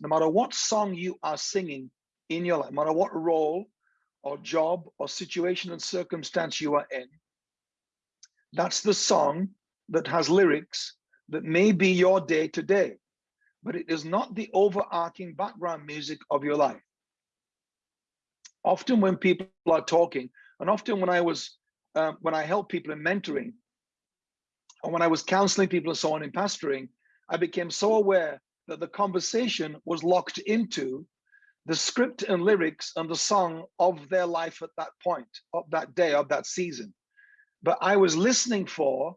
no matter what song you are singing in your life, no matter what role or job or situation and circumstance you are in, that's the song that has lyrics that may be your day to day, but it is not the overarching background music of your life. Often when people are talking, and often when I was, uh, when I help people in mentoring, and when I was counseling people and so on in pastoring, I became so aware that the conversation was locked into the script and lyrics and the song of their life at that point, of that day, of that season. But I was listening for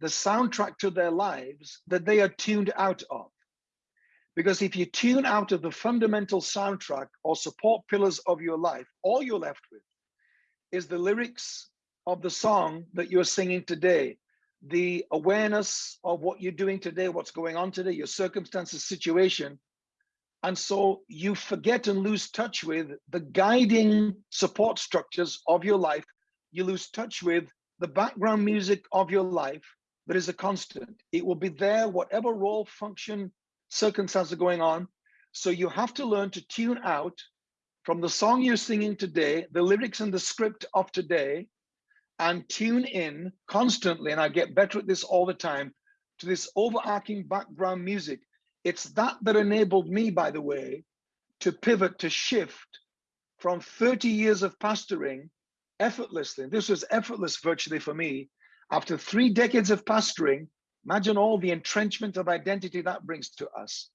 the soundtrack to their lives that they are tuned out of. Because if you tune out of the fundamental soundtrack or support pillars of your life, all you're left with is the lyrics of the song that you're singing today, the awareness of what you're doing today, what's going on today, your circumstances, situation. And so you forget and lose touch with the guiding support structures of your life. You lose touch with the background music of your life that is a constant. It will be there, whatever role, function, circumstances are going on. So you have to learn to tune out from the song you're singing today, the lyrics and the script of today, and tune in constantly, and I get better at this all the time, to this overarching background music. It's that that enabled me, by the way, to pivot, to shift from 30 years of pastoring effortlessly. This was effortless virtually for me. After three decades of pastoring, imagine all the entrenchment of identity that brings to us.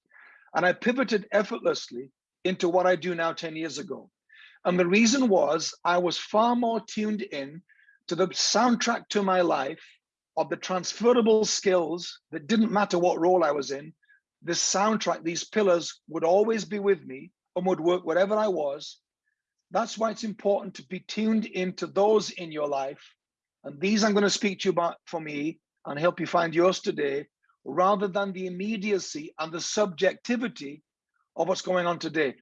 And I pivoted effortlessly into what I do now 10 years ago. And the reason was I was far more tuned in to the soundtrack to my life of the transferable skills that didn't matter what role I was in. This soundtrack, these pillars would always be with me and would work wherever I was. That's why it's important to be tuned into those in your life. And these I'm going to speak to you about for me and help you find yours today, rather than the immediacy and the subjectivity of what's going on today.